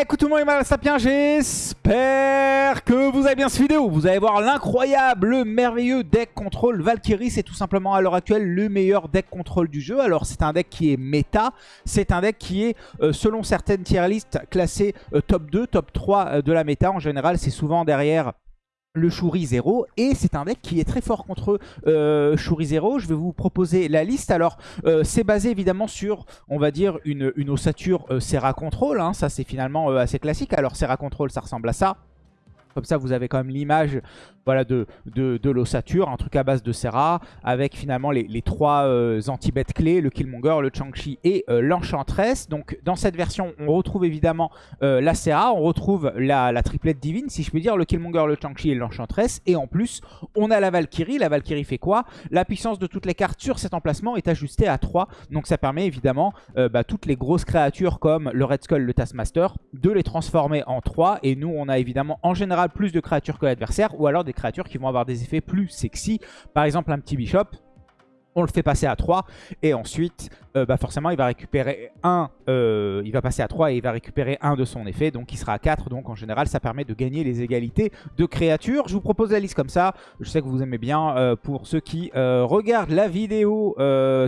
Eh, écoute tout le monde, mal Sapien, j'espère que vous avez bien cette vidéo. Vous allez voir l'incroyable, le merveilleux deck contrôle Valkyrie. C'est tout simplement à l'heure actuelle le meilleur deck contrôle du jeu. Alors c'est un deck qui est méta, c'est un deck qui est, euh, selon certaines tier listes, classé euh, top 2, top 3 euh, de la méta. En général, c'est souvent derrière le Shuri 0 et c'est un deck qui est très fort contre euh, Shuri 0 je vais vous proposer la liste. Alors euh, c'est basé évidemment sur on va dire une, une ossature euh, Serra Control hein. ça c'est finalement euh, assez classique. Alors Serra Control ça ressemble à ça. Comme ça, vous avez quand même l'image voilà, de, l'ossature, un truc à base de Serra, avec finalement les, trois euh, anti-bêtes clés, le Killmonger, le Chang-Chi et euh, l'Enchantress. Donc dans cette version, on retrouve évidemment euh, la Serra, on retrouve la, la, triplette divine, si je peux dire, le Killmonger, le Chang-Chi et l'Enchantress. Et en plus, on a la Valkyrie. La Valkyrie fait quoi? La puissance de toutes les cartes sur cet emplacement est ajustée à 3. Donc ça permet évidemment bah, toutes les grosses créatures comme le Red Skull, le Taskmaster, de les transformer en 3. Et nous, on a évidemment en général plus de créatures que l'adversaire ou alors des créatures qui vont avoir des effets plus sexy. Par exemple un petit bishop, on le fait passer à 3 et ensuite euh, bah forcément il va récupérer un, euh, il va passer à 3 et il va récupérer un de son effet donc il sera à 4 donc en général ça permet de gagner les égalités de créatures. Je vous propose la liste comme ça, je sais que vous aimez bien euh, pour ceux qui regardent la vidéo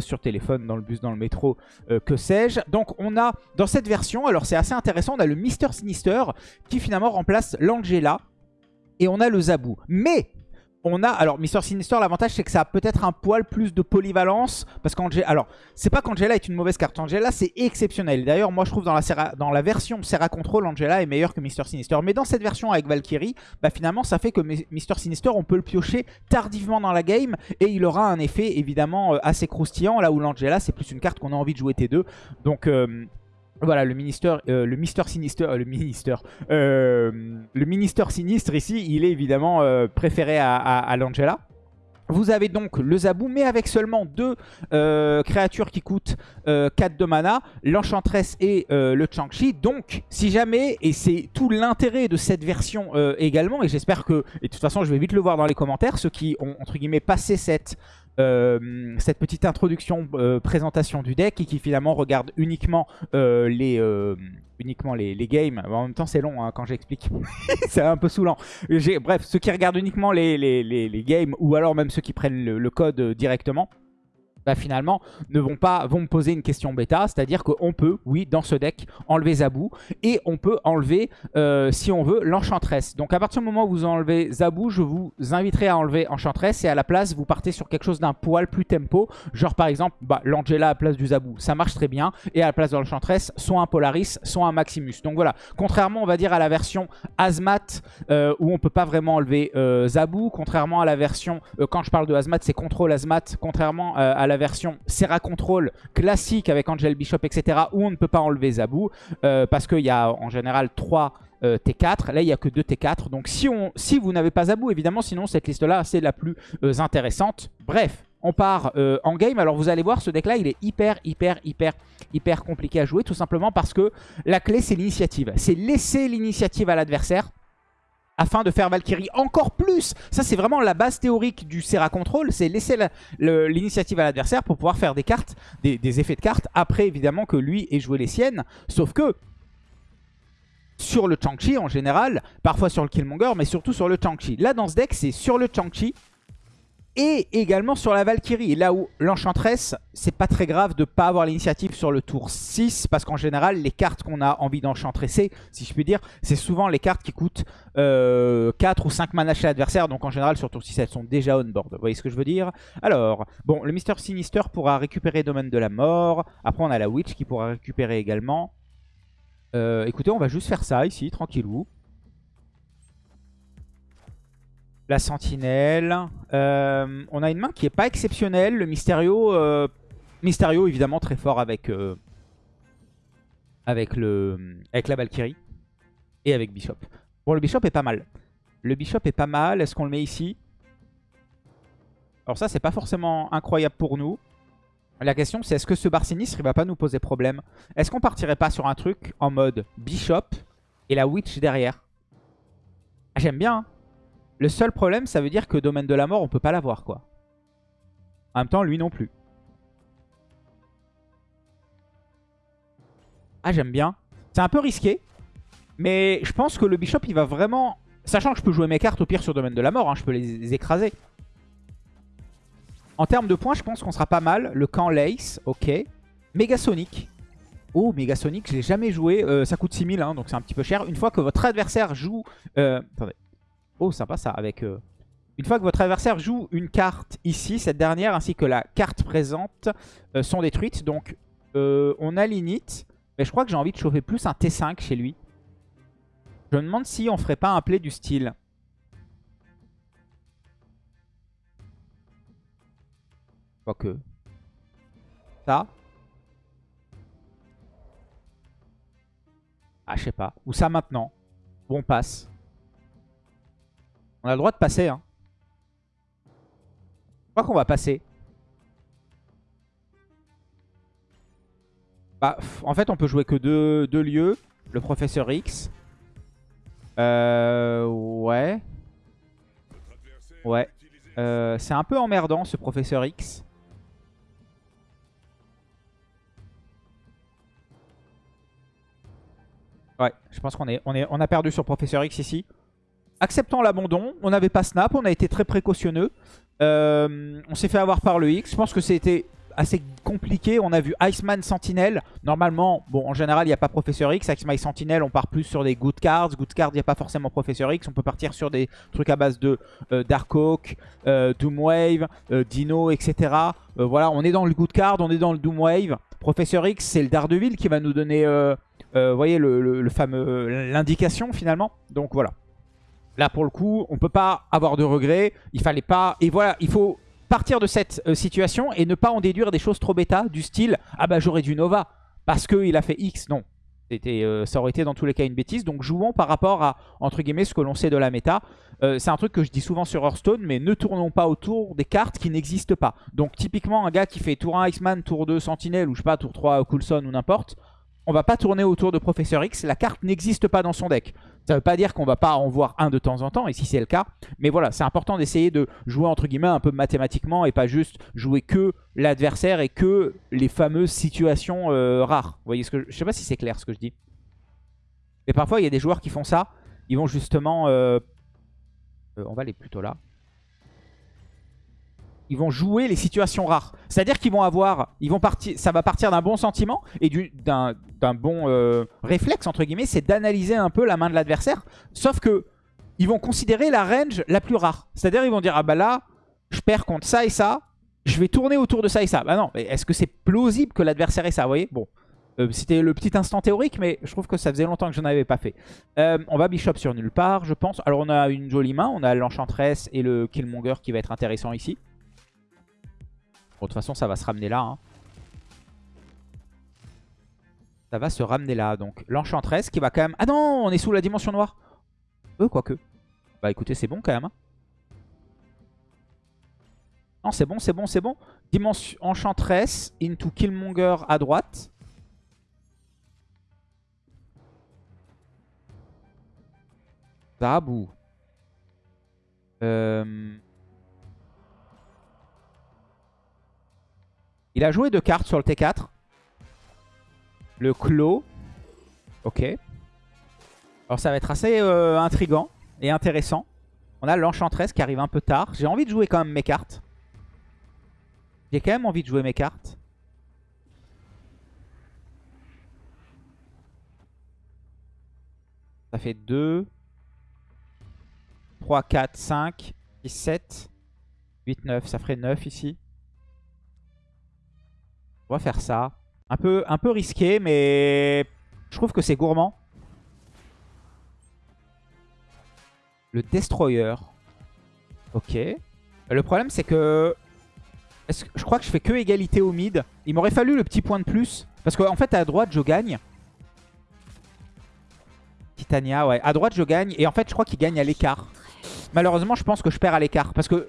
sur téléphone, dans le bus, dans le métro, que sais-je. Donc on a dans cette version, alors c'est assez intéressant, on a le Mister Sinister qui finalement remplace l'Angela et on a le Zabou. Mais on a, alors Mister Sinister, l'avantage c'est que ça a peut-être un poil plus de polyvalence, parce qu'Angela, alors c'est pas qu'Angela est une mauvaise carte, Angela c'est exceptionnel. D'ailleurs moi je trouve dans la, version Serra Control, Angela est meilleure que Mister Sinister. Mais dans cette version avec Valkyrie, bah finalement ça fait que Mister Sinister on peut le piocher tardivement dans la game, et il aura un effet évidemment euh, assez croustillant, là où l'Angela c'est plus une carte qu'on a envie de jouer T2. Donc... Euh, voilà, le ministère, euh, le Mister Sinister, euh, le ministère, euh, le ministère sinistre ici, il est évidemment préféré à, l'Angela. Vous avez donc le Zabou, mais avec seulement deux créatures qui coûtent 4 de mana, l'Enchantress et le Chang-Chi. Donc, si jamais, et c'est tout l'intérêt de cette version également, et j'espère que, et de toute façon je vais vite le voir dans les commentaires, ceux qui ont entre guillemets passé cette euh, cette petite introduction, euh, présentation du deck et qui finalement regarde uniquement euh, les uniquement les, games. En même temps, c'est long hein, quand j'explique. c'est un peu saoulant. Bref, ceux qui regardent uniquement les, les, games ou alors même ceux qui prennent le code directement, bah finalement ne vont pas vont me poser une question bêta, c'est-à-dire qu'on peut, oui, dans ce deck, enlever Zabou et on peut enlever, euh, si on veut, l'Enchantress. Donc à partir du moment où vous enlevez Zabou, je vous inviterai à enlever Enchantress et à la place, vous partez sur quelque chose d'un poil plus tempo, genre par exemple bah, l'Angela à la place du Zabou, ça marche très bien, et à la place de l'Enchantress, soit un Polaris, soit un Maximus. Donc voilà, contrairement on va dire à la version Azmat, euh, où on peut pas vraiment enlever euh, Zabou, contrairement à la version, quand je parle de Azmat, c'est Contrôle Azmat, contrairement à la la version Serra Control classique avec Angel Bishop, etc. où on ne peut pas enlever Zabou euh, parce qu'il y a en général 3 euh, T4. Là, il n'y a que 2 T4. Donc si, on, si vous n'avez pas Zabou, évidemment, sinon cette liste-là, c'est la plus euh, intéressante. Bref, on part en game. Alors vous allez voir, ce deck-là, il est hyper, hyper, hyper, hyper compliqué à jouer. Tout simplement parce que la clé, c'est l'initiative. C'est laisser l'initiative à l'adversaire afin de faire Valkyrie encore plus. Ça, c'est vraiment la base théorique du Serra Control, c'est laisser l'initiative à l'adversaire pour pouvoir faire des cartes, des, effets de cartes, après évidemment que lui ait joué les siennes. Sauf que, sur le Chang-Chi en général, parfois sur le Killmonger, mais surtout sur le Chang-Chi. Là, dans ce deck, c'est sur le Chang-Chi, et également sur la Valkyrie. Là où l'Enchantress, c'est pas très grave de pas avoir l'initiative sur le tour 6, parce qu'en général, les cartes qu'on a envie d'enchantresser, si je puis dire, c'est souvent les cartes qui coûtent 4 euh, ou 5 mana chez l'adversaire, donc en général sur tour 6, elles sont déjà on board. Vous voyez ce que je veux dire? Alors, bon, le Mister Sinister pourra récupérer Domaine de la Mort. Après, on a la Witch qui pourra récupérer également. Euh, écoutez, on va juste faire ça ici, tranquillou. La sentinelle. Euh, on a une main qui est pas exceptionnelle. Le Mysterio, euh, Mysterio évidemment très fort avec, euh, avec, le, avec la Valkyrie. Et avec Bishop. Bon, le Bishop est pas mal. Le Bishop est pas mal. Est-ce qu'on le met ici? Alors ça, c'est pas forcément incroyable pour nous. La question, c'est est-ce que ce bar sinistre, il va pas nous poser problème? Est-ce qu'on partirait pas sur un truc en mode Bishop et la Witch derrière? Ah, J'aime bien, hein. Le seul problème, ça veut dire que Domaine de la Mort, on peut pas l'avoir, quoi. En même temps, lui non plus. Ah, j'aime bien. C'est un peu risqué. Mais je pense que le Bishop, il va vraiment... Sachant que je peux jouer mes cartes au pire sur Domaine de la Mort, hein, je peux les, écraser. En termes de points, je pense qu'on sera pas mal. Le camp Lace, ok. Megasonic. Oh, Megasonic, je l'ai jamais joué. Euh, ça coûte 6000, hein, donc c'est un petit peu cher. Une fois que votre adversaire joue... Euh, attendez. Oh, sympa ça, avec... Euh, une fois que votre adversaire joue une carte ici, cette dernière ainsi que la carte présente sont détruites. Donc, on a l'init. Mais je crois que j'ai envie de chauffer plus un T5 chez lui. Je me demande si on ferait pas un play du style. Quoique. Ça. Ah, je sais pas. Ou ça maintenant. Ou on passe. On a le droit de passer, hein. Je crois qu'on va passer. Bah, en fait, on peut jouer que deux, lieux. Le professeur X. Euh, ouais. Ouais. Euh, c'est un peu emmerdant ce professeur X. Ouais, je pense qu'on on a perdu sur professeur X ici. Acceptons l'abandon. On n'avait pas snap, on a été très précautionneux. Euh, on s'est fait avoir par le X. Je pense que c'était assez compliqué. On a vu Iceman Sentinel. Normalement, en général, il n'y a pas Professeur X. Iceman Sentinel, on part plus sur des good cards. Good cards, il n'y a pas forcément Professeur X. On peut partir sur des trucs à base de euh, Darkhawk, euh, Doomwave, euh, Dino, etc. voilà, on est dans le good card, on est dans le Doomwave. Professeur X, c'est le Daredevil qui va nous donner, voyez, le fameux l'indication finalement. Donc voilà. Là, pour le coup, on peut pas avoir de regrets. Il fallait pas... Et voilà, il faut partir de cette euh, situation et ne pas en déduire des choses trop bêta du style « Ah bah j'aurais dû Nova parce qu'il a fait X ». Non, euh, ça aurait été dans tous les cas une bêtise. Donc jouons par rapport à, entre guillemets, ce que l'on sait de la méta. Euh, c'est un truc que je dis souvent sur Hearthstone, mais ne tournons pas autour des cartes qui n'existent pas. Donc typiquement, un gars qui fait tour 1 Iceman, tour 2 Sentinelle, ou je sais pas, tour 3 Coulson ou n'importe, on va pas tourner autour de Professeur X. La carte n'existe pas dans son deck. Ça veut pas dire qu'on va pas en voir un de temps en temps, et si c'est le cas. Mais voilà, c'est important d'essayer de jouer entre guillemets un peu mathématiquement et pas juste jouer que l'adversaire et que les fameuses situations euh, rares. Voyez ce que je... je sais pas si c'est clair ce que je dis. Mais parfois, il y a des joueurs qui font ça. Ils vont justement... Euh, euh, on va aller plutôt là ils vont jouer les situations rares. C'est-à-dire qu'ils vont avoir, ils vont partir, ça va partir d'un bon sentiment et d'un bon euh, réflexe entre guillemets, c'est d'analyser un peu la main de l'adversaire. Sauf que ils vont considérer la range la plus rare. C'est-à-dire ils vont dire ah bah là, je perds contre ça et ça, je vais tourner autour de ça et ça. Bah non, est-ce que c'est plausible que l'adversaire ait ça Vous voyez? Bon, euh, c'était le petit instant théorique, mais je trouve que ça faisait longtemps que je n'en avais pas fait. Euh, on va bishop sur nulle part, je pense. Alors on a une jolie main, on a l'enchantress et le killmonger qui va être intéressant ici. De toute façon, ça va se ramener là. Hein. Ça va se ramener là. Donc, l'enchantresse qui va quand même... Ah non, on est sous la dimension noire. Euh, quoique. Bah écoutez, c'est bon quand même. Hein. Non, c'est bon, c'est bon, c'est bon. Dimension enchantress into Killmonger à droite. Zabou. Euh... Il a joué deux cartes sur le T4. Le Clos. Ok. Alors ça va être assez euh, intrigant et intéressant. On a l'Enchantress qui arrive un peu tard. J'ai envie de jouer quand même mes cartes. J'ai quand même envie de jouer mes cartes. Ça fait 2, 3, 4, 5, 6, 7, 8, 9. Ça ferait 9 ici. On va faire ça. Un peu, un peu risqué, mais je trouve que c'est gourmand. Le Destroyer. Ok. Le problème, c'est que... que... Je crois que je fais que égalité au mid. Il m'aurait fallu le petit point de plus. Parce qu'en fait, à droite, je gagne. Titania, ouais. À droite, je gagne. Et en fait, je crois qu'il gagne à l'écart. Malheureusement, je pense que je perds à l'écart. Parce que...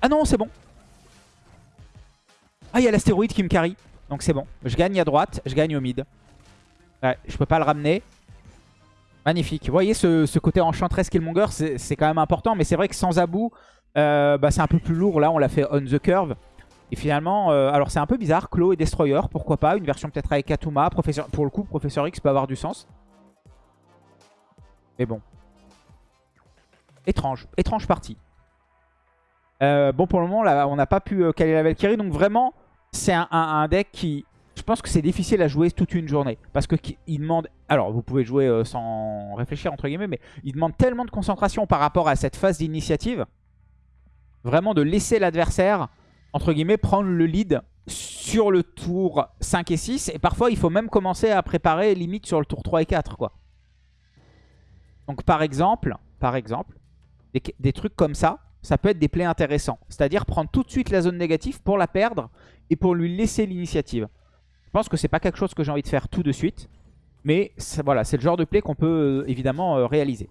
Ah non, c'est bon. Ah, il y a l'astéroïde qui me carry. Donc c'est bon. Je gagne à droite, je gagne au mid. Ouais, je peux pas le ramener. Magnifique. Vous voyez ce, côté enchantress Killmonger, c'est quand même important. Mais c'est vrai que sans Abou, euh, bah, c'est un peu plus lourd. Là, on l'a fait on the curve. Et finalement, euh, alors c'est un peu bizarre. Claw et Destroyer, pourquoi pas? Une version peut-être avec. Professeur, pour le coup, Professeur X peut avoir du sens. Mais bon. Étrange. Étrange partie. Euh, bon, pour le moment, là, on n'a pas pu caler la Valkyrie. Donc vraiment, c'est un, deck qui... Je pense que c'est difficile à jouer toute une journée. Parce qu'il demande... Alors, vous pouvez jouer euh, sans réfléchir, entre guillemets, mais il demande tellement de concentration par rapport à cette phase d'initiative. Vraiment de laisser l'adversaire, entre guillemets, prendre le lead sur le tour 5 et 6. Et parfois, il faut même commencer à préparer limite sur le tour 3 et 4, quoi. Donc, par exemple, par exemple, des, trucs comme ça, ça peut être des plays intéressants. C'est-à-dire prendre tout de suite la zone négative pour la perdre et pour lui laisser l'initiative. Je pense que c'est pas quelque chose que j'ai envie de faire tout de suite. Mais voilà, c'est le genre de play qu'on peut euh, évidemment euh, réaliser.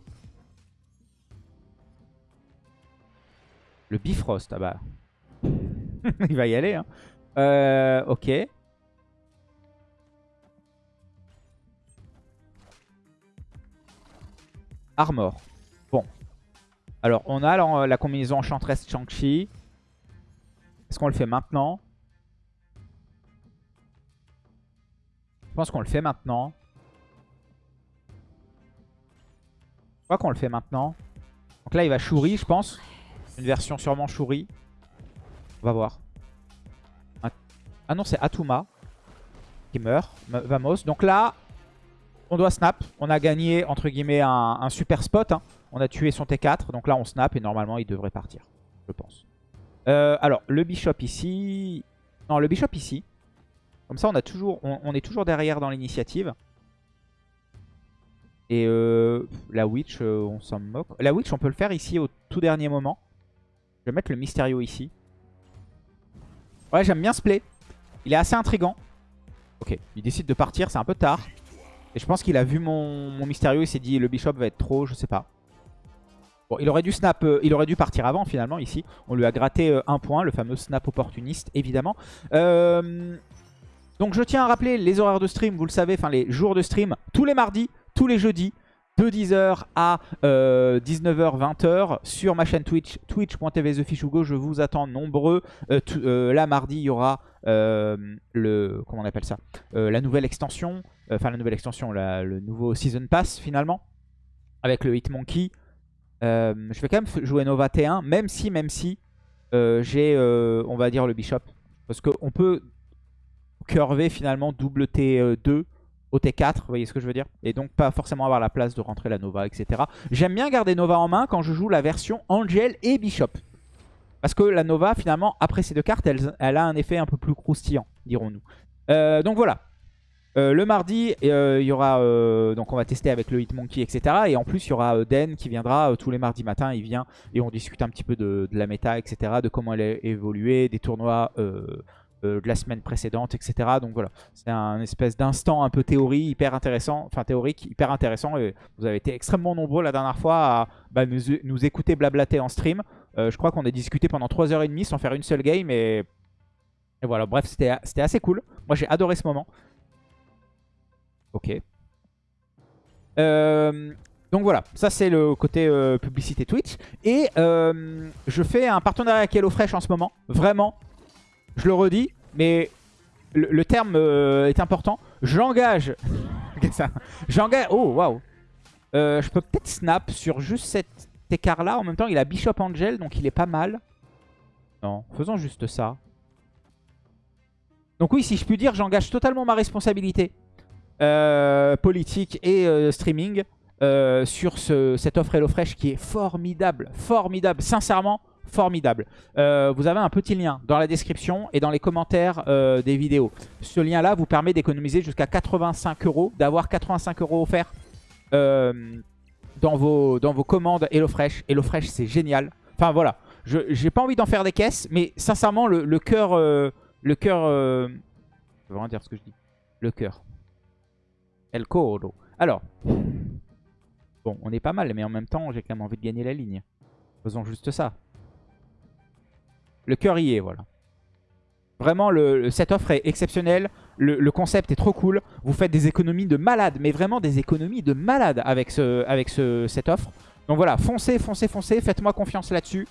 Le Bifrost, ah bah... Il va y aller. Hein. Euh, ok. Armor. Bon. Alors, on a la, combinaison Enchantress Shang-Chi. Est-ce qu'on le fait maintenant? Pense qu'on le fait maintenant. Je crois qu'on le fait maintenant. Donc là, il va Shuri, je pense. Une version sûrement Shuri. On va voir. Ah non, c'est Atuma qui meurt. Vamos. Donc là, on doit snap. On a gagné, entre guillemets, un, super spot. Hein. On a tué son T4. Donc là, on snap et normalement, il devrait partir. Je pense. Euh, alors, le bishop ici. Non, le bishop ici. Comme ça, on, est toujours derrière dans l'initiative. Et euh, la witch, euh, on s'en moque. La witch, on peut le faire ici au tout dernier moment. Je vais mettre le Mysterio ici. Ouais, j'aime bien ce play. Il est assez intrigant. Ok, il décide de partir, c'est un peu tard. Et je pense qu'il a vu mon, mon Mysterio, il s'est dit le Bishop va être trop, je sais pas. Bon, il aurait dû snap, euh, il aurait dû partir avant finalement ici. On lui a gratté un point, le fameux snap opportuniste évidemment. Euh, donc je tiens à rappeler les horaires de stream, vous le savez, enfin les jours de stream, tous les mardis, tous les jeudis, de 10h à 19h, euh, 20h sur ma chaîne Twitch, twitch.tv TheFishUgo. Je vous attends nombreux. Euh, euh, là, mardi, il y aura le... Comment on appelle ça La nouvelle extension. Enfin, la nouvelle extension, le nouveau Season Pass, finalement. Avec le Hitmonkey. je vais quand même jouer Nova T1, même si, même si, j'ai, on va dire, le Bishop. Parce qu'on peut curver, finalement, double T2 au T4, vous voyez ce que je veux dire? Et donc pas forcément avoir la place de rentrer la Nova, etc. J'aime bien garder Nova en main quand je joue la version Angel et Bishop. Parce que la Nova, finalement, après ces deux cartes, elle, a un effet un peu plus croustillant, dirons-nous. Euh, donc voilà. Euh, le mardi, euh, il y aura donc on va tester avec le Hitmonkey, etc. Et en plus, il y aura Den qui viendra tous les mardis matins. Il vient et on discute un petit peu de, de la méta, etc. De comment elle a évolué, des tournois euh, de la semaine précédente, etc. Donc voilà, c'est un espèce d'instant un peu théorie hyper intéressant, enfin théorique hyper intéressant. Et vous avez été extrêmement nombreux la dernière fois à bah, nous, écouter blablater en stream. Euh, je crois qu'on a discuté pendant 3h30 sans faire une seule game et, et voilà, bref, c'était assez cool. Moi j'ai adoré ce moment. Ok. Euh, donc voilà, ça c'est le côté publicité Twitch. Et je fais un partenariat avec HelloFresh en ce moment. Vraiment, je le redis, mais le, terme euh, est important. J'engage... J'engage... Oh, waouh euh, Je peux peut-être snap sur juste cet écart-là. En même temps, il a Bishop Angel, donc il est pas mal. Non, faisons juste ça. Donc oui, si je puis dire, j'engage totalement ma responsabilité euh, politique et streaming sur cette offre HelloFresh qui est formidable. Formidable. Sincèrement, formidable. Euh, vous avez un petit lien dans la description et dans les commentaires euh, des vidéos. Ce lien-là vous permet d'économiser jusqu'à 85 euros, d'avoir 85 euros offerts euh, dans, vos, dans vos commandes HelloFresh. HelloFresh, c'est génial. Enfin voilà, je j'ai pas envie d'en faire des caisses, mais sincèrement, le, le cœur... le cœur... je vais vraiment dire ce que je dis. Le cœur. El coro. Alors... Bon, on est pas mal, mais en même temps, j'ai quand même envie de gagner la ligne. Faisons juste ça. Le cœur y est, voilà. Vraiment, le, cette offre est exceptionnelle. Le, concept est trop cool. Vous faites des économies de malade, mais vraiment des économies de malade avec, ce, avec ce, cette offre. Donc voilà, foncez, foncez, foncez. Faites-moi confiance là-dessus.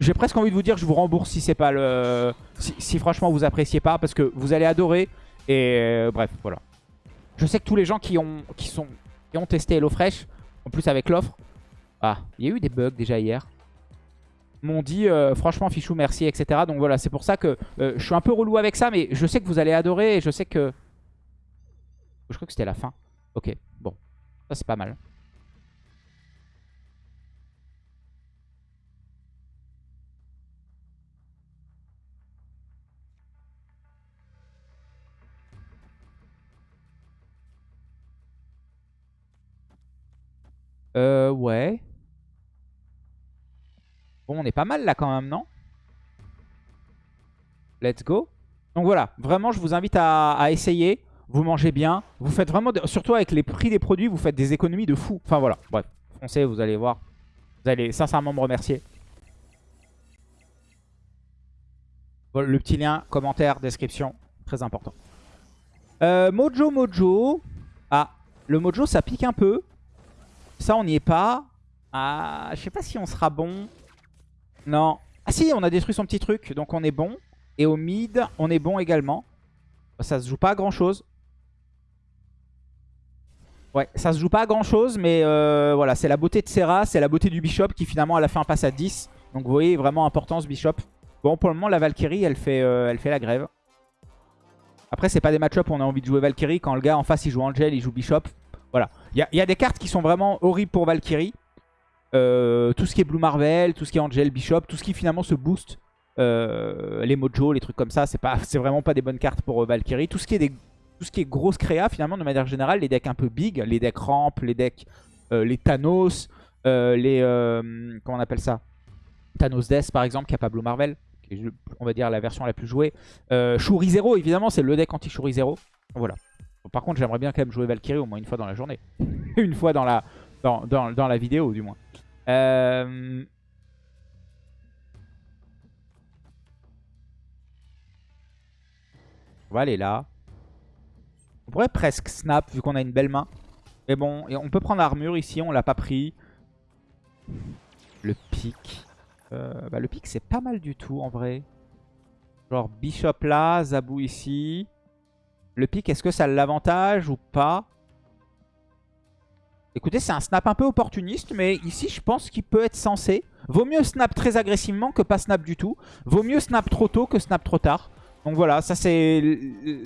J'ai presque envie de vous dire que je vous rembourse si c'est pas le... Si, franchement vous appréciez pas, parce que vous allez adorer. Et euh, bref, voilà. Je sais que tous les gens qui ont, qui sont, qui ont testé HelloFresh En plus avec l'offre. Ah, il y a eu des bugs déjà hier. M'ont dit euh, franchement fichou merci etc. Donc voilà c'est pour ça que euh, je suis un peu relou avec ça mais je sais que vous allez adorer et je sais que... Je crois que c'était la fin. Ok bon ça c'est pas mal. Euh, ouais. On est pas mal là quand même, non? Let's go. Donc voilà, vraiment, je vous invite à, essayer. Vous mangez bien. Vous faites vraiment, surtout avec les prix des produits, vous faites des économies de fou. Enfin voilà, bref. Foncez, vous allez voir. Vous allez sincèrement me remercier. le petit lien, commentaire, description, très important. Euh, Mojo Mojo. Ah, le Mojo, ça pique un peu. Ça, on n'y est pas. Ah, je sais pas si on sera bon. Non. Ah si, on a détruit son petit truc, donc on est bon. Et au mid, on est bon également. Ça se joue pas à grand chose. Ouais, ça se joue pas à grand chose, mais euh, voilà, c'est la beauté de Serra, c'est la beauté du Bishop qui finalement elle a fait un pass à 10. Donc vous voyez vraiment importance Bishop. Bon, pour le moment, la Valkyrie, elle fait, euh, elle fait la grève. Après, c'est pas des match-up où on a envie de jouer Valkyrie. Quand le gars en face, il joue Angel, il joue Bishop. Voilà. Il y, a des cartes qui sont vraiment horribles pour Valkyrie. Euh, tout ce qui est Blue Marvel, tout ce qui est Angel, Bishop, tout ce qui finalement se booste. Euh, les Mojo, les trucs comme ça, c'est vraiment pas des bonnes cartes pour euh, Valkyrie. Tout ce qui est tout ce qui est grosse créa, finalement, de manière générale, les decks un peu big, les decks ramp, les decks, les Thanos, les, comment on appelle ça? Thanos Death par exemple, qui a pas Blue Marvel, qui est, on va dire la version la plus jouée. Shuri Zero, évidemment, c'est le deck anti-Shuri Zero. Voilà par contre, j'aimerais bien quand même jouer Valkyrie au moins une fois dans la journée. une fois dans la, dans, dans, la vidéo, du moins. Euh... On va aller là. On pourrait presque snap vu qu'on a une belle main. Mais bon, on peut prendre armure ici, on l'a pas pris. Le pic. Euh, bah, le pic c'est pas mal du tout en vrai. Genre Bishop là, Zabou ici. Le pic, est-ce que ça l'avantage ou pas? Écoutez, c'est un snap un peu opportuniste, mais ici, je pense qu'il peut être censé. Vaut mieux snap très agressivement que pas snap du tout. Vaut mieux snap trop tôt que snap trop tard. Donc voilà, ça c'est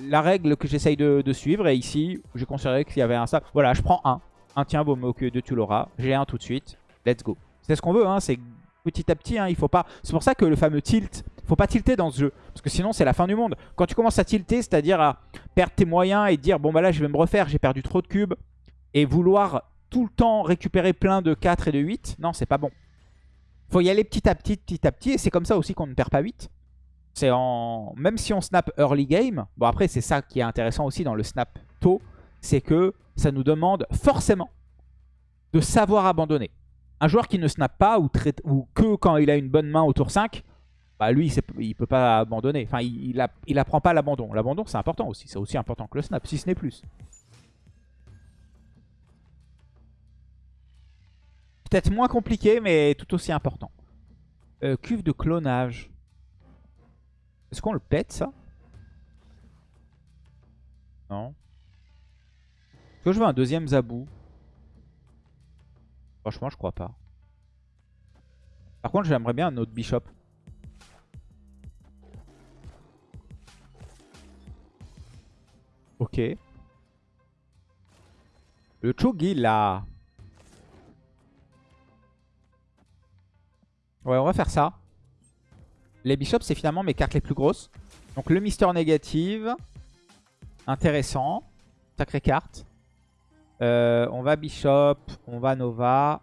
la règle que j'essaye de, suivre. Et ici, j'ai considéré qu'il y avait un snap. Voilà, je prends un. Un tien vaut mieux que deux, tu l'auras. J'ai un tout de suite. Let's go. C'est ce qu'on veut, hein. c'est petit à petit. Hein, il faut pas. C'est pour ça que le fameux tilt, faut pas tilter dans ce jeu. Parce que sinon, c'est la fin du monde. Quand tu commences à tilter, c'est-à-dire à perdre tes moyens et dire, bon bah là, je vais me refaire, j'ai perdu trop de cubes. Et vouloir tout le temps récupérer plein de 4 et de 8, non, c'est pas bon. Faut y aller petit à petit, petit à petit. Et c'est comme ça aussi qu'on ne perd pas 8. C'est en... Même si on snap early game, bon après c'est ça qui est intéressant aussi dans le snap tôt, c'est que ça nous demande forcément de savoir abandonner. Un joueur qui ne snap pas ou, que quand il a une bonne main au tour 5, bah lui, il, peut pas abandonner. Enfin, il, il, apprend pas l'abandon. L'abandon, c'est important aussi. C'est aussi important que le snap, si ce n'est plus. Peut-être moins compliqué, mais tout aussi important. Euh, cuve de clonage. Est-ce qu'on le pète, ça? Non. Est-ce que je veux un deuxième Zabou? Franchement, je crois pas. Par contre, j'aimerais bien un autre Bishop. Ok. Le Chogi, là. Ouais, on va faire ça. Les Bishops, c'est finalement mes cartes les plus grosses. Donc le Mister Négative. Intéressant. Sacrée carte. Euh, on va Bishop, on va Nova.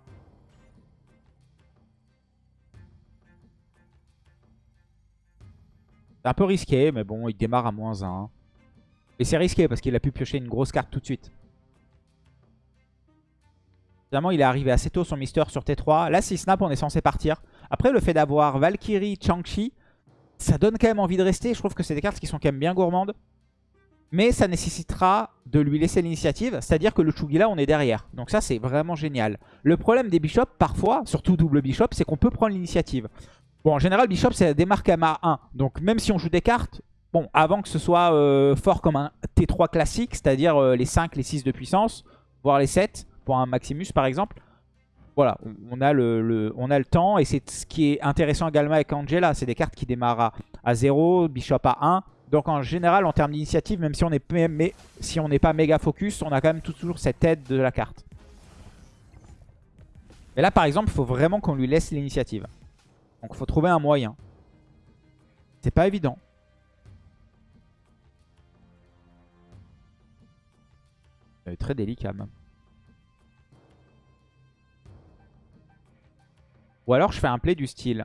C'est un peu risqué, mais bon, il démarre à moins 1. Et c'est risqué parce qu'il a pu piocher une grosse carte tout de suite. Finalement, il est arrivé assez tôt son Mister sur T3. Là, si snap, on est censé partir. Après, le fait d'avoir Valkyrie, Chang-Chi, ça donne quand même envie de rester. Je trouve que c'est des cartes qui sont quand même bien gourmandes. Mais ça nécessitera de lui laisser l'initiative, c'est-à-dire que le Chugila, on est derrière. Donc ça, c'est vraiment génial. Le problème des Bishops, parfois, surtout double Bishop, c'est qu'on peut prendre l'initiative. Bon, en général, Bishop, c'est des marques à 1. Donc même si on joue des cartes, bon, avant que ce soit euh, fort comme un T3 classique, c'est-à-dire euh, les 5, les 6 de puissance, voire les 7, pour un Maximus par exemple. Voilà, on a le, temps et c'est ce qui est intéressant également avec Angela. C'est des cartes qui démarrent à, 0, Bishop à 1. Donc en général, en termes d'initiative, même si on n'est si pas méga focus, on a quand même toujours cette aide de la carte. Mais là, par exemple, il faut vraiment qu'on lui laisse l'initiative. Donc il faut trouver un moyen. C'est pas évident. Très délicat même. Ou alors je fais un play du style.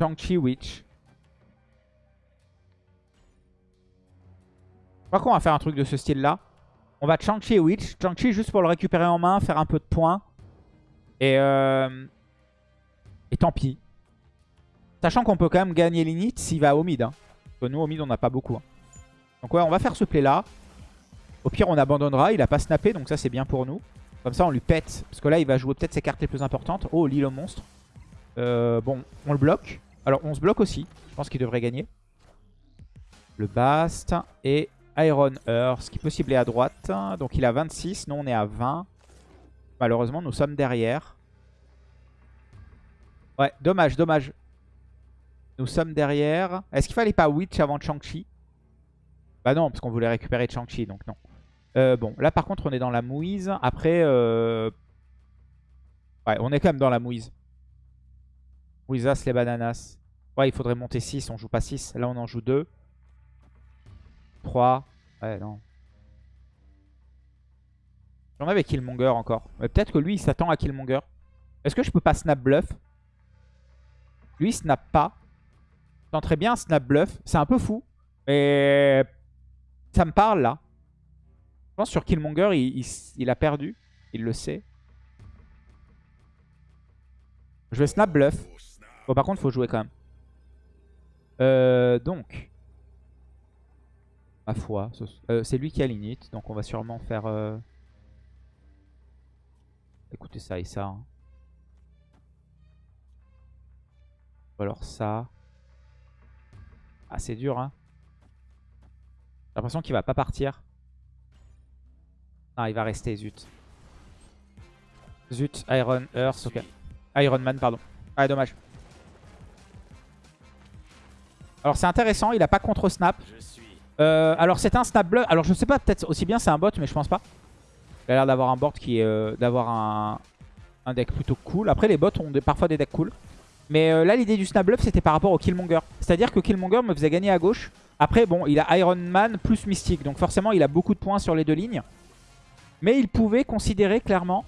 Shang-Chi Witch. Je crois qu'on va faire un truc de ce style là. On va Shang-Chi Witch. Shang-Chi juste pour le récupérer en main, faire un peu de points. Et, euh... et tant pis. Sachant qu'on peut quand même gagner l'init s'il va au mid. Hein. Nous au mid on n'a pas beaucoup. Hein. Donc ouais on va faire ce play là. Au pire on abandonnera, il a pas snappé donc ça c'est bien pour nous. Comme ça on lui pète. Parce que là il va jouer peut-être ses cartes les plus importantes. Oh l'île au monstre. Euh, bon on le bloque. Alors on se bloque aussi. Je pense qu'il devrait gagner. Le Bast et Iron Earth qui peut cibler à droite. Donc il a 26, nous on est à 20. Malheureusement, nous sommes derrière. Ouais, dommage, dommage. Nous sommes derrière. Est-ce qu'il fallait pas Witch avant Shang-Chi Bah non, parce qu'on voulait récupérer Shang-Chi, donc non. Euh, bon, là par contre, on est dans la mouise. Après, euh... ouais, on est quand même dans la mouise. Mouisas, les bananas. Ouais, il faudrait monter 6, on joue pas 6. Là, on en joue 2. 3. Ouais, non. J'en avais Killmonger encore. Peut-être que lui, il s'attend à Killmonger. Est-ce que je peux pas snap bluff? Lui, il snap pas. Je très bien snap bluff. C'est un peu fou. Mais ça me parle là. Je pense sur Killmonger, il, a perdu. Il le sait. Je vais snap bluff. Bon, par contre, faut jouer quand même. Euh, donc, Ma foi. Euh, c'est lui qui a l'init, donc on va sûrement faire... Euh... Écoutez ça et ça. Hein. Ou alors ça. Ah, c'est dur, hein. J'ai l'impression qu'il va pas partir. Ah, il va rester, zut. Zut, Iron Earth, ok. Iron Man, pardon. Ah, dommage. Alors c'est intéressant, il a pas contre-snap. Euh, alors c'est un snap bluff. Alors je sais pas, peut-être aussi bien c'est un bot, mais je pense pas. Il a l'air d'avoir un board qui est euh, d'avoir un, deck plutôt cool. Après les bots ont parfois des decks cool. Mais euh, là l'idée du snap bluff c'était par rapport au Killmonger. C'est-à-dire que Killmonger me faisait gagner à gauche. Après bon il a Iron Man plus Mystique. Donc forcément il a beaucoup de points sur les deux lignes. Mais il pouvait considérer clairement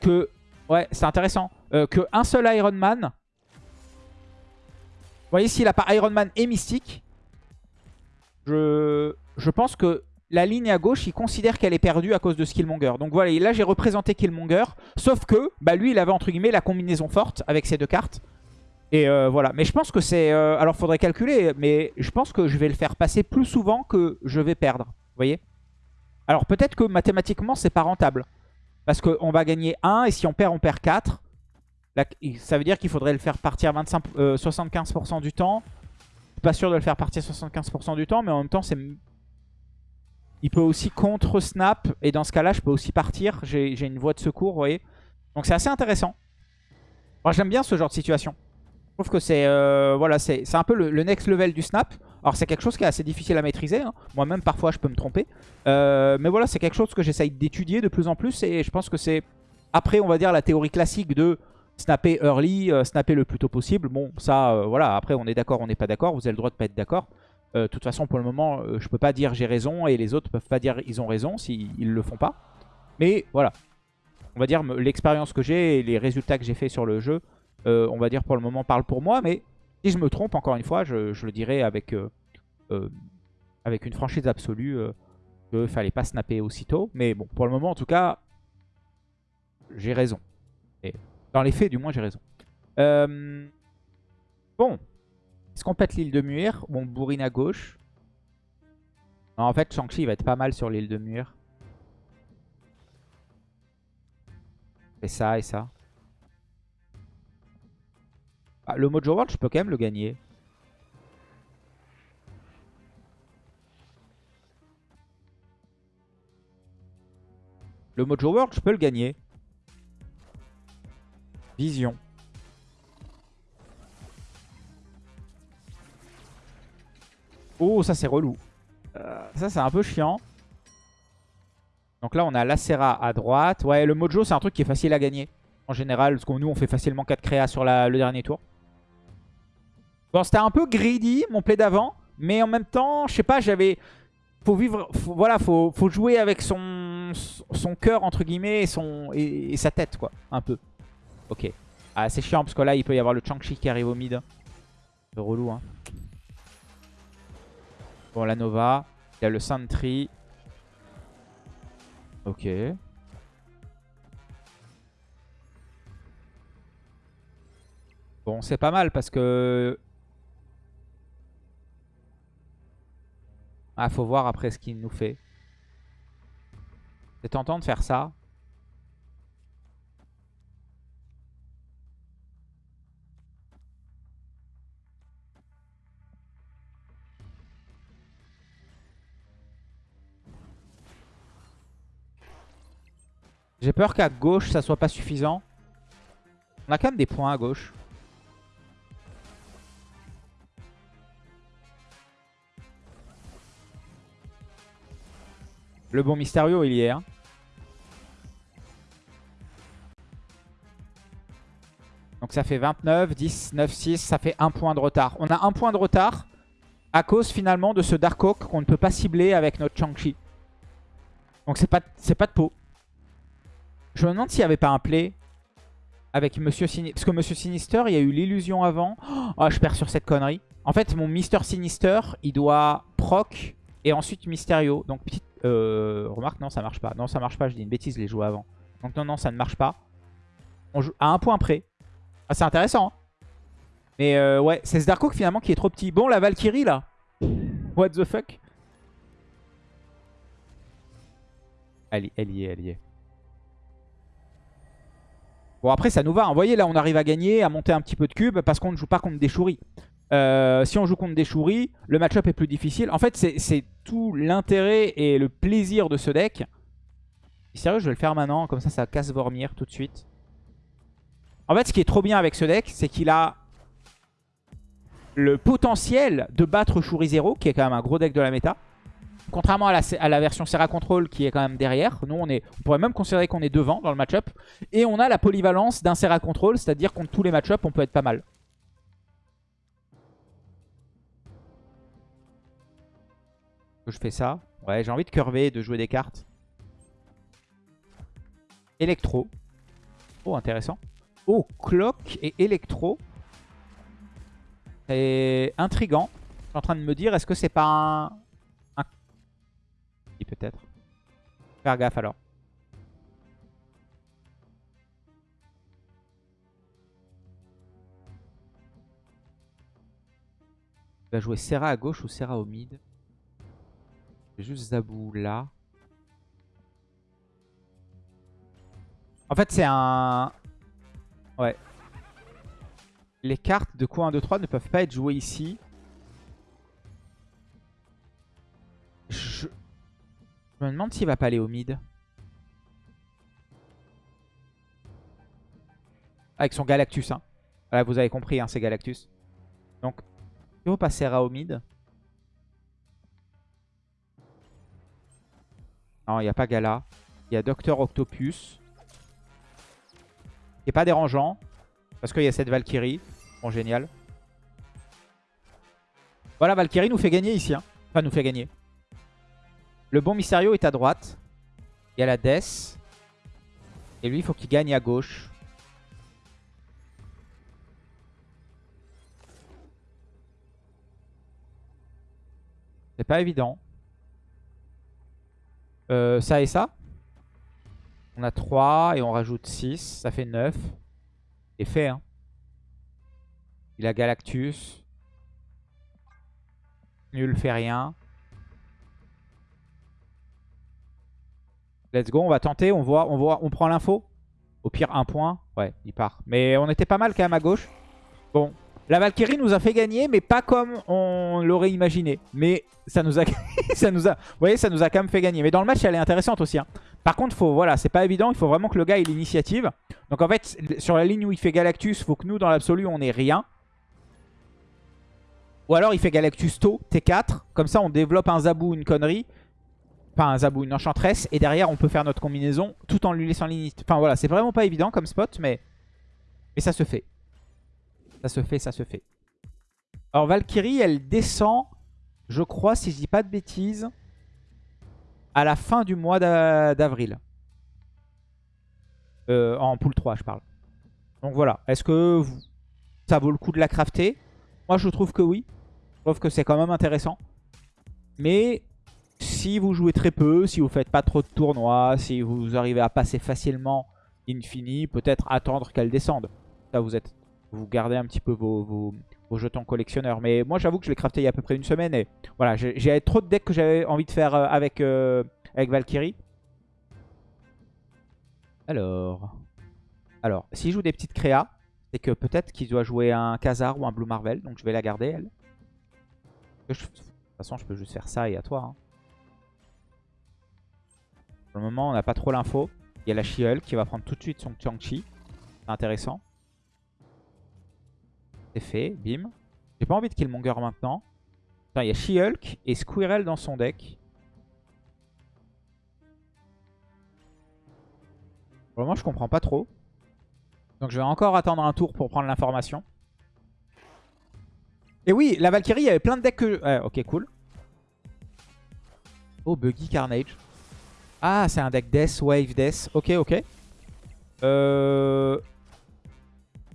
que... Ouais c'est intéressant. que un seul Iron Man... Vous voyez s'il a pas Iron Man et Mystique je, pense que la ligne à gauche, il considère qu'elle est perdue à cause de Skillmonger. Donc voilà, là j'ai représenté Killmonger. Sauf que bah, lui, il avait entre guillemets la combinaison forte avec ces deux cartes. Et euh, voilà, mais je pense que c'est... Euh, alors faudrait calculer, mais je pense que je vais le faire passer plus souvent que je vais perdre. Vous voyez? Alors peut-être que mathématiquement, c'est pas rentable. Parce qu'on va gagner 1 et si on perd, on perd 4. ça veut dire qu'il faudrait le faire partir 25, 75% euh, du temps pas sûr de le faire partir 75% du temps, mais en même temps, c'est... Il peut aussi contre-snap, et dans ce cas-là, je peux aussi partir. J'ai une voie de secours, vous voyez. Donc c'est assez intéressant. Moi, j'aime bien ce genre de situation. Je trouve que c'est euh, voilà, c'est un peu le, next level du snap. Alors c'est quelque chose qui est assez difficile à maîtriser. Hein. Moi-même, parfois, je peux me tromper. Euh, mais voilà, c'est quelque chose que j'essaye d'étudier de plus en plus. Et je pense que c'est, après, on va dire, la théorie classique de Snapper early, euh, snapper le plus tôt possible. Bon, ça, euh, voilà, après on est d'accord, on n'est pas d'accord. Vous avez le droit de pas être d'accord. De toute façon, pour le moment, je peux pas dire j'ai raison et les autres peuvent pas dire ils ont raison s'ils ne le font pas. Mais voilà, on va dire l'expérience que j'ai et les résultats que j'ai fait sur le jeu, on va dire pour le moment parle pour moi. Mais si je me trompe, encore une fois, je, le dirai avec, avec une franchise absolue qu'il fallait pas snapper aussitôt. Mais bon, pour le moment, en tout cas, j'ai raison. Et dans les faits, du moins, j'ai raison. Euh, bon. Est-ce qu'on pète l'île de Muir Bon, on bourrine à gauche? en fait, Shang-Chi va être pas mal sur l'île de Muir. Et ça, et ça. Ah, le Mojo World, je peux quand même le gagner. Le Mojo World, je peux le gagner. Vision. Oh, ça c'est relou. Euh, ça c'est un peu chiant. Donc là, on a Lacera à droite. Ouais, le Mojo, c'est un truc qui est facile à gagner. En général, parce que nous, on fait facilement 4 créas sur le dernier tour. Bon, c'était un peu greedy, mon play d'avant. Mais en même temps, je sais pas, j'avais... Faut vivre... voilà, faut, faut jouer avec son, son cœur, entre guillemets, et, son, et, sa tête, quoi. Un peu. Ok. Ah, c'est chiant, parce que là, il peut y avoir le Chang-Chi qui arrive au mid. C'est relou, hein. Bon, la Nova. Il y a le Sentry. Ok. Bon, c'est pas mal parce que... Ah, faut voir après ce qu'il nous fait. C'est tentant de faire ça. J'ai peur qu'à gauche, ça soit pas suffisant. On a quand même des points à gauche. Le bon Mysterio, il y est. Hein. Donc ça fait 29, 10, 9, 6. Ça fait un point de retard. On a un point de retard à cause finalement de ce Dark Oak qu'on ne peut pas cibler avec notre Chang-Chi. Donc c'est pas, pas de peau. Je me demande s'il n'y avait pas un play avec Monsieur Sinister. Parce que Monsieur Sinister, il y a eu l'illusion avant. Oh, je perds sur cette connerie. En fait, mon Mister Sinister, il doit proc et ensuite Mysterio. Donc, petite euh, remarque, non, ça marche pas. Non, ça marche pas, je dis une bêtise, les jouer avant. Donc, non, non, ça ne marche pas. On joue à un point près. Ah, c'est intéressant. Hein. Mais euh, ouais, c'est ce Dark finalement qui est trop petit. Bon, la Valkyrie là. What the fuck? Elle, elle y est, elle y est. Bon, après, ça nous va. Vous voyez, là, on arrive à gagner, à monter un petit peu de cubes parce qu'on ne joue pas contre des chouris. Euh, si on joue contre des chouris, le match-up est plus difficile. En fait, c'est tout l'intérêt et le plaisir de ce deck. sérieux, je vais le faire maintenant. Comme ça, ça casse Vormir tout de suite. En fait, ce qui est trop bien avec ce deck, c'est qu'il a le potentiel de battre Chouri 0, qui est quand même un gros deck de la méta. Contrairement à la, version Serra Control qui est quand même derrière. Nous, on, est, on pourrait même considérer qu'on est devant dans le match-up. Et on a la polyvalence d'un Serra Control, c'est-à-dire contre tous les match-up, on peut être pas mal. Je fais ça. Ouais, j'ai envie de curver, de jouer des cartes. Electro. Oh, intéressant. Oh, Clock et Electro. C'est intrigant. Je suis en train de me dire, est-ce que c'est pas un peut-être. Faire gaffe alors. Il va jouer Serra à gauche ou Serra au mid? Juste Zabou là. En fait, c'est un... Ouais. Les cartes de coin 1, 2, 3 ne peuvent pas être jouées ici. Je... Me demande s'il va pas aller au mid. Avec son Galactus. Hein. Vous avez compris, hein, c'est Galactus. Donc, va passer au mid. Non, il n'y a pas Gala. Il y a Docteur Octopus. Qui n'est pas dérangeant. Parce qu'il y a cette Valkyrie. Bon, génial. Voilà, Valkyrie nous fait gagner ici. Hein. Enfin, nous fait gagner. Le bon Mysterio est à droite. Il y a la Death. Et lui, il faut qu'il gagne à gauche. C'est pas évident. Euh, ça et ça. On a 3 et on rajoute 6. Ça fait 9. Et fait, hein. Il a Galactus. Nul fait rien. Let's go, on va tenter, on voit, on voit, on prend l'info. Au pire, un point. Ouais, il part. Mais on était pas mal quand même à gauche. Bon, la Valkyrie nous a fait gagner, mais pas comme on l'aurait imaginé. Mais ça nous a, ça nous a, vous voyez, ça nous a quand même fait gagner. Mais dans le match, elle est intéressante aussi. Hein. Par contre, faut, voilà, c'est pas évident. Il faut vraiment que le gars ait l'initiative. Donc en fait, sur la ligne où il fait Galactus, faut que nous, dans l'absolu, on ait rien. Ou alors il fait Galactus tôt, T4. Comme ça, on développe un Zabou, une connerie. Enfin, un Zabou, une enchantresse. Et derrière, on peut faire notre combinaison tout en lui laissant l'initiative. Enfin voilà, c'est vraiment pas évident comme spot, mais... mais ça se fait. Ça se fait, ça se fait. Alors Valkyrie, elle descend, je crois, si je dis pas de bêtises à la fin du mois d'avril. Euh, en pool 3, je parle. Donc voilà. Est-ce que ça vaut le coup de la crafter? Moi, je trouve que oui. Je trouve que c'est quand même intéressant. Mais si vous jouez très peu, si vous faites pas trop de tournois, si vous arrivez à passer facilement Infini, peut-être attendre qu'elle descende. Ça, vous êtes, vous gardez un petit peu vos, vos jetons collectionneurs. Mais moi, j'avoue que je l'ai crafté il y a à peu près une semaine. Et voilà, j'ai trop de decks que j'avais envie de faire euh, avec, euh, avec Valkyrie. Alors... Alors, s'il joue des petites créas, c'est que peut-être qu'il doit jouer un Khazar ou un Blue Marvel. Donc je vais la garder, elle. De toute façon, je peux juste faire ça et à toi. Hein. Pour le moment, on n'a pas trop l'info. Il y a la she qui va prendre tout de suite son Chang-Chi. C'est intéressant fait, bim. J'ai pas envie de Killmonger maintenant. il y a She-Hulk et Squirrel dans son deck. Pour le je comprends pas trop. Donc je vais encore attendre un tour pour prendre l'information. Et oui, la Valkyrie, il y avait plein de decks que... ok, cool. Oh, Buggy Carnage. Ah, c'est un deck Death, Wave Death. Ok, ok. Euh...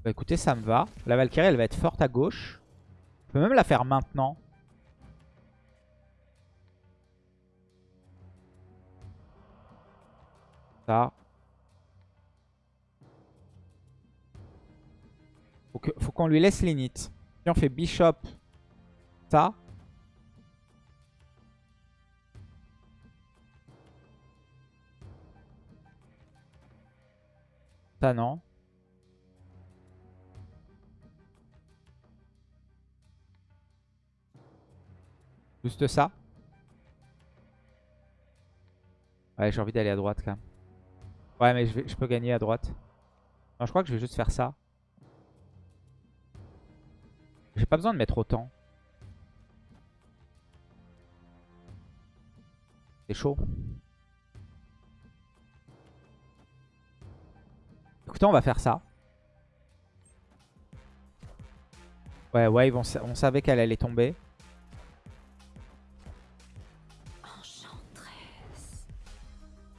Bah écoutez, ça me va. La Valkyrie, elle va être forte à gauche. Je peux même la faire maintenant. Ça. Faut qu'on lui laisse l'init. Si on fait Bishop, ça. Ça non. Juste ça. Ouais, j'ai envie d'aller à droite quand même. Ouais, mais je, peux gagner à droite. Non, je crois que je vais juste faire ça. J'ai pas besoin de mettre autant. C'est chaud. Écoutez, on va faire ça. Ouais, on, on savait qu'elle allait tomber.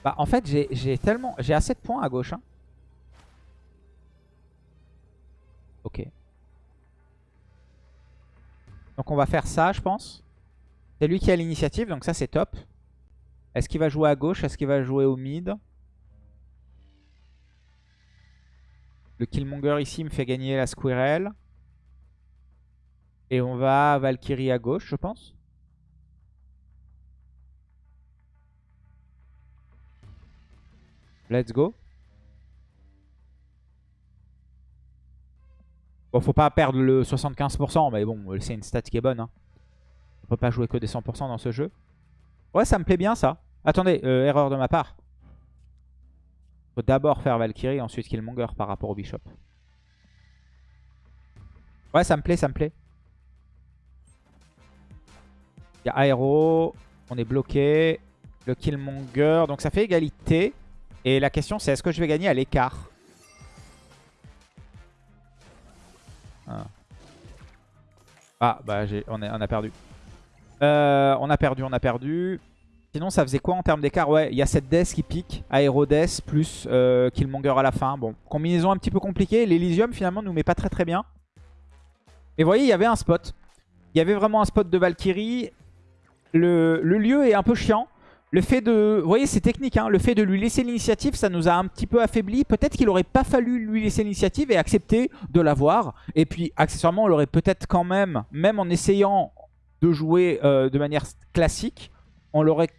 Bah en fait j'ai tellement... J'ai assez de points à gauche. Hein. Ok. Donc on va faire ça je pense. C'est lui qui a l'initiative donc ça c'est top. Est-ce qu'il va jouer à gauche? Est-ce qu'il va jouer au mid? Le Killmonger ici me fait gagner la Squirrel. Et on va Valkyrie à gauche je pense. Let's go. Bon, faut pas perdre le 75%, mais bon, c'est une stat qui est bonne. Hein. On peut pas jouer que des 100% dans ce jeu. Ouais, ça me plaît bien ça. Attendez, euh, erreur de ma part. Faut d'abord faire Valkyrie, ensuite Killmonger par rapport au Bishop. Ouais, ça me plaît, ça me plaît. Il y a Aero, on est bloqué. Le Killmonger, donc ça fait égalité. Et la question c'est est-ce que je vais gagner à l'écart ah. ah. bah on, a perdu. Euh, on a perdu, on a perdu. Sinon ça faisait quoi en termes d'écart? Ouais, il y a cette Death qui pique, Aerodeath plus euh, Killmonger à la fin. Bon, combinaison un petit peu compliquée. L'Elysium finalement nous met pas très très bien. Et vous voyez, il y avait un spot. Il y avait vraiment un spot de Valkyrie. Le, le lieu est un peu chiant. Le fait de... Vous voyez, c'est technique. Hein le fait de lui laisser l'initiative, ça nous a un petit peu affaibli. Peut-être qu'il aurait pas fallu lui laisser l'initiative et accepter de l'avoir. Et puis, accessoirement, on l'aurait peut-être quand même, même en essayant de jouer euh, de manière classique, on l'aurait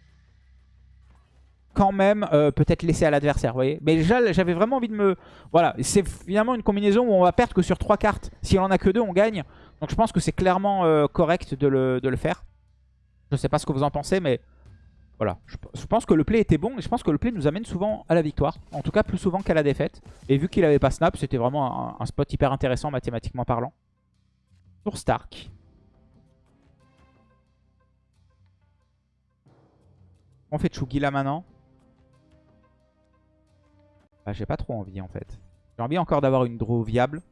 quand même euh, peut-être laissé à l'adversaire, vous voyez. Mais déjà, j'avais vraiment envie de me... Voilà, c'est finalement une combinaison où on va perdre que sur 3 cartes. Si on en a que 2, on gagne. Donc je pense que c'est clairement euh, correct de le, de le faire. Je sais pas ce que vous en pensez, mais Voilà, je, pense que le play était bon et je pense que le play nous amène souvent à la victoire. En tout cas, plus souvent qu'à la défaite. Et vu qu'il avait pas snap, c'était vraiment un, spot hyper intéressant mathématiquement parlant. Tour Stark. On fait Chugi là maintenant. Bah, j'ai pas trop envie en fait. J'ai envie encore d'avoir une draw viable.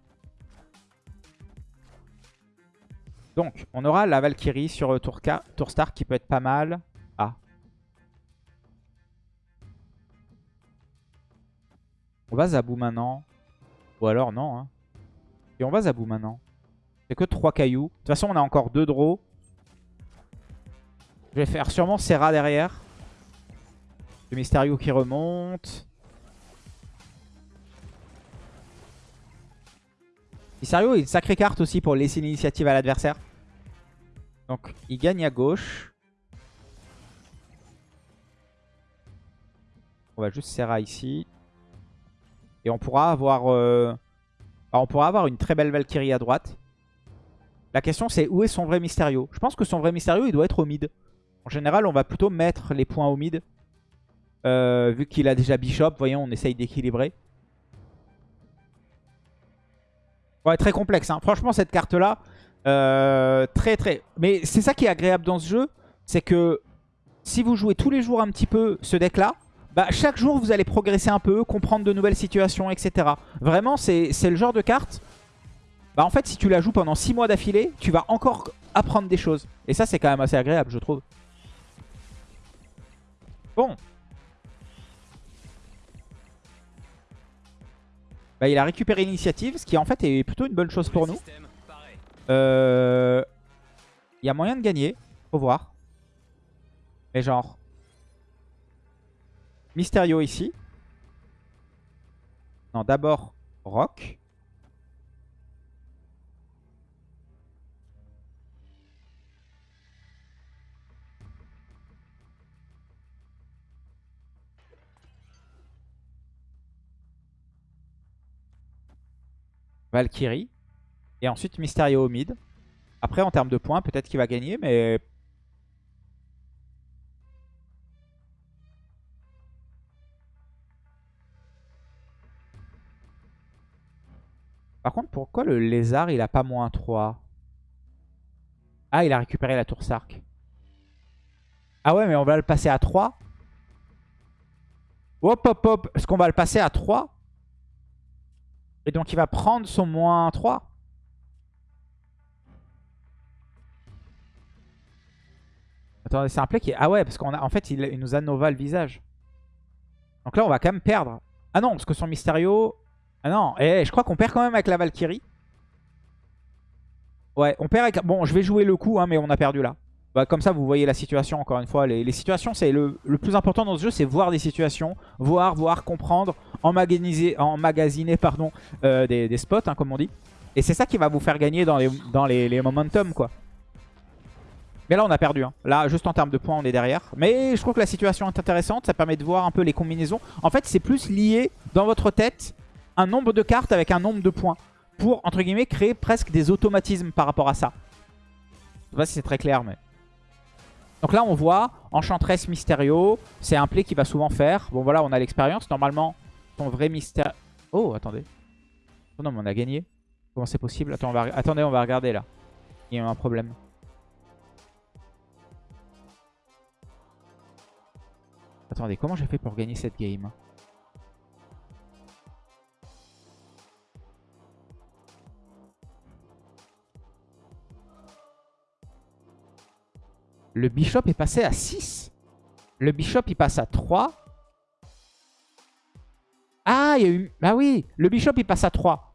Donc, on aura la Valkyrie sur euh, tour, Ka- tour Stark qui peut être pas mal. On va Zabou maintenant. Ou alors non. Hein. Et on va Zabou maintenant. C'est que 3 cailloux. De toute façon, on a encore 2 draws. Je vais faire sûrement Serra derrière. Le Mysterio qui remonte. Mysterio est une sacrée carte aussi pour laisser l'initiative à l'adversaire. Donc il gagne à gauche. On va juste Serra ici. Et on pourra avoir... euh, bah, on pourra avoir une très belle Valkyrie à droite. La question c'est où est son vrai Mysterio? Je pense que son vrai Mysterio il doit être au mid. En général on va plutôt mettre les points au mid. Euh, vu qu'il a déjà Bishop, voyons on essaye d'équilibrer. Ouais, très complexe. hein. Franchement, cette carte-là, euh, très très... Mais c'est ça qui est agréable dans ce jeu, c'est que si vous jouez tous les jours un petit peu ce deck-là, bah, chaque jour vous allez progresser un peu, comprendre de nouvelles situations, etc. Vraiment, c'est le genre de carte... Bah en fait, si tu la joues pendant 6 mois d'affilée, tu vas encore apprendre des choses. Et ça, c'est quand même assez agréable, je trouve. Bon. Bah, il a récupéré l'initiative, ce qui en fait est plutôt une bonne chose pour nous. Euh, Il y a moyen de gagner, faut voir. Mais genre... Mysterio ici. Non, d'abord Rock. Valkyrie. Et ensuite Mysterio au mid. Après, en termes de points, peut-être qu'il va gagner, mais... Par contre, pourquoi le lézard, il a pas moins 3 Ah, il a récupéré la tour Sark. Ah ouais, mais on va le passer à 3 Hop, hop, hop. Est-ce qu'on va le passer à 3 Et donc, il va prendre son moins 3 Attendez, c'est un play qui est... Ah ouais, parce qu'en en fait, il, il nous a Nova le visage. Donc là, on va quand même perdre. Ah non, parce que son Mysterio... Ah non, et je crois qu'on perd quand même avec la Valkyrie. Ouais, on perd avec... Bon, je vais jouer le coup, hein, mais on a perdu là. Bah, comme ça, vous voyez la situation, encore une fois. Les, les situations, c'est le, le plus important dans ce jeu, c'est voir des situations. Voir, voir, comprendre, emmagasiner, emmagasiner pardon, euh, des, des spots, hein, comme on dit. Et c'est ça qui va vous faire gagner dans les, dans les, les momentum, quoi. Mais là, on a perdu. hein. Là, juste en termes de points, on est derrière. Mais je trouve que la situation est intéressante. Ça permet de voir un peu les combinaisons. En fait, c'est plus lié dans votre tête un nombre de cartes avec un nombre de points. Pour, entre guillemets, créer presque des automatismes par rapport à ça. Je sais pas si c'est très clair, mais... Donc là, on voit Enchantress Mysterio. C'est un play qu'il va souvent faire. Bon, voilà, on a l'expérience. Normalement, ton vrai mystère... Oh, attendez. Oh non, mais on a gagné. Comment c'est possible? Attendez, on va regarder là. Il y a un problème. Attendez, comment j'ai fait pour gagner cette game? Le bishop est passé à 6. Le bishop, il passe à 3. Ah, il y a eu... Bah oui, le bishop, il passe à 3.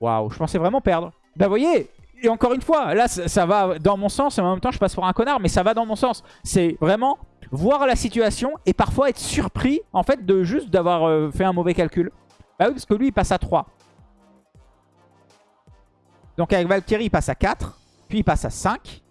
Waouh, je pensais vraiment perdre. Bah vous voyez, et encore une fois, là, ça, ça va dans mon sens. Et en même temps, je passe pour un connard, mais ça va dans mon sens. C'est vraiment voir la situation et parfois être surpris, en fait, de juste d'avoir euh, fait un mauvais calcul. Bah oui, parce que lui, il passe à 3. Donc avec Valkyrie, il passe à 4. Puis il passe à 5.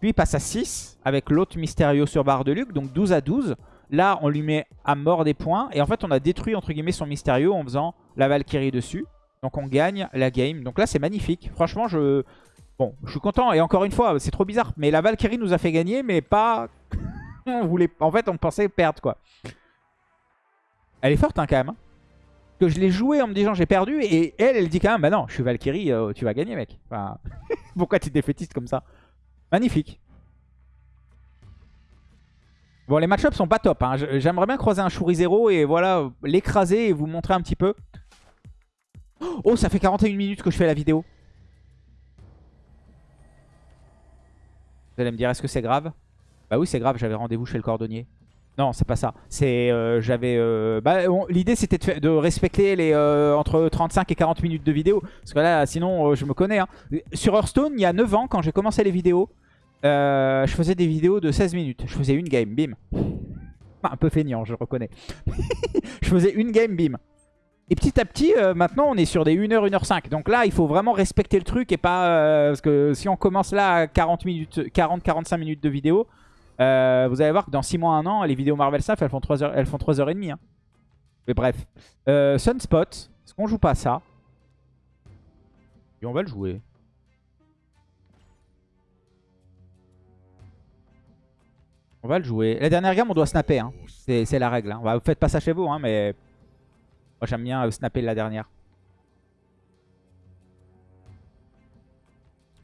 Puis il passe à 6 avec l'autre Mysterio sur barre de Luc. Donc 12 à 12. Là, on lui met à mort des points. Et en fait, on a détruit, entre guillemets, son Mysterio en faisant la Valkyrie dessus. Donc on gagne la game. Donc là, c'est magnifique. Franchement, je... Bon, je suis content. Et encore une fois, c'est trop bizarre. Mais la Valkyrie nous a fait gagner, mais pas... on voulait... En fait, on pensait perdre, quoi. Elle est forte, hein, quand même. Hein. Que je l'ai joué en me disant j'ai perdu. Et elle, elle dit quand même, bah non, je suis Valkyrie, euh, tu vas gagner, mec. Enfin, pourquoi tu es défaitiste comme ça? Magnifique. Bon, les match-ups sont pas top. Hein. J'aimerais bien croiser un Shuri 0 et voilà, l'écraser et vous montrer un petit peu. Oh, ça fait 41 minutes que je fais la vidéo. Vous allez me dire, est-ce que c'est grave? Bah oui, c'est grave, j'avais rendez-vous chez le cordonnier. Non, c'est pas ça. C'est, euh, j'avais. Euh, bah, L'idée c'était de, respecter les euh, entre 35 et 40 minutes de vidéo. Parce que là, sinon, je me connais. Hein. Sur Hearthstone, il y a 9 ans, quand j'ai commencé les vidéos, je faisais des vidéos de 16 minutes. Je faisais une game, bim. Un peu feignant, je reconnais. je faisais une game, bim. Et petit à petit, maintenant, on est sur des 1h, 1h5. Donc là, il faut vraiment respecter le truc et pas... parce que si on commence là à 40 minutes, 40-45 minutes de vidéo, euh, vous allez voir que dans 6 mois, 1 an, les vidéos Marvel Staff, elles font 3h, elles font 3h30. Hein. Mais bref. Euh, Sunspot, est-ce qu'on joue pas ça? Et on va le jouer. On va le jouer. La dernière gamme, on doit snapper. Hein. C'est la règle. Hein. Vous faites pas ça chez vous, hein, mais... Moi, j'aime bien euh, snapper la dernière.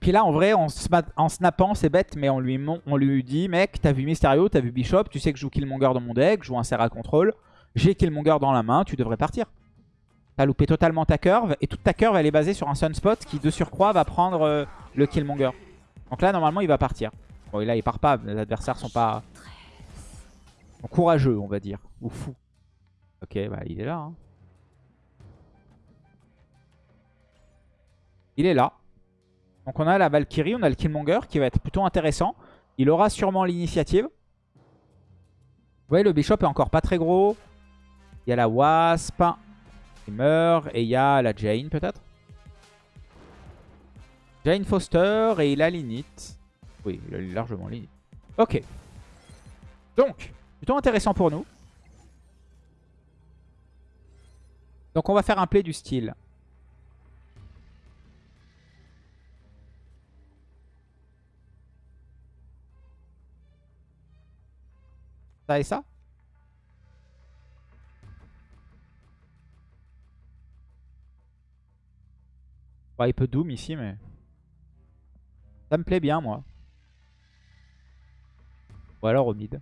Puis là, en vrai, en, snappant, c'est bête, mais on lui, on lui dit, mec, t'as vu Mysterio, t'as vu Bishop, tu sais que je joue Killmonger dans mon deck, je joue un Serra Control, j'ai Killmonger dans la main, tu devrais partir. T'as loupé totalement ta curve, et toute ta curve, elle est basée sur un Sunspot qui, de surcroît, va prendre euh, le Killmonger. Donc là, normalement, il va partir. Bon, et là, il part pas, les adversaires sont pas... courageux, on va dire, ou fous. Ok, bah, il est là. Hein. Il est là. Donc on a la Valkyrie, on a le Killmonger qui va être plutôt intéressant. Il aura sûrement l'initiative. Vous voyez, le Bishop est encore pas très gros. Il y a la Wasp qui meurt. Et il y a la Jane peut-être. Jane Foster et il a l'init. Oui, il a largement l'init. Ok. Donc, plutôt intéressant pour nous. Donc on va faire un play du style. Ça et ça? Bah, Il peut Doom ici, mais... Ça me plaît bien, moi. Ou alors au mid.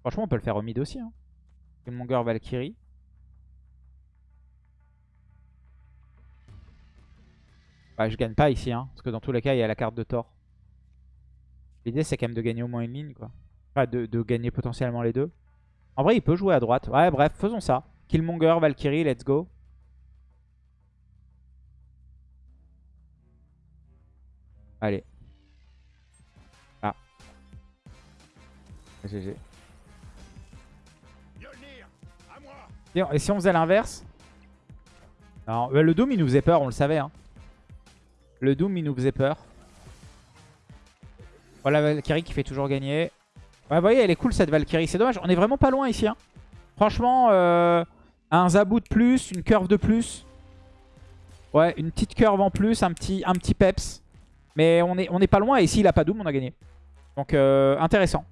Franchement, on peut le faire au mid aussi. Hein. Killmonger Valkyrie. Bah, je gagne pas ici, hein, parce que dans tous les cas, il y a la carte de Thor. L'idée, c'est quand même de gagner au moins une ligne, quoi. Enfin, de, gagner potentiellement les deux. En vrai, il peut jouer à droite. Ouais, bref, faisons ça. Killmonger, Valkyrie, let's go. Allez. Ah. GG. Et si on faisait l'inverse? Non, le Doom, il nous faisait peur, on le savait. Hein. Le Doom, il nous faisait peur. Voilà Valkyrie qui fait toujours gagner. Ouais, vous voyez, elle est cool cette Valkyrie. C'est dommage, on est vraiment pas loin ici. Hein. Franchement, euh, un Zabou de plus, une curve de plus. Ouais, une petite curve en plus, un petit, un petit peps. Mais on est, pas loin et ici il a pas Doom, on a gagné. Donc euh, intéressant.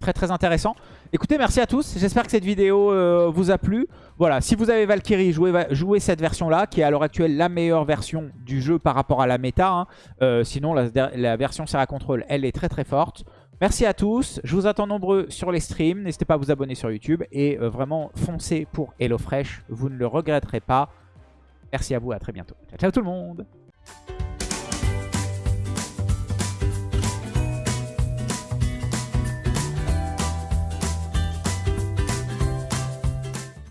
Très très intéressant. Écoutez, merci à tous. J'espère que cette vidéo euh, vous a plu. Voilà, si vous avez Valkyrie, jouez, cette version-là, qui est à l'heure actuelle la meilleure version du jeu par rapport à la méta. Hein. Euh, sinon, la, version Serra Control, elle est très très forte. Merci à tous. Je vous attends nombreux sur les streams. N'hésitez pas à vous abonner sur YouTube. Et euh, vraiment, foncez pour HelloFresh. Vous ne le regretterez pas. Merci à vous, à très bientôt. Ciao, ciao tout le monde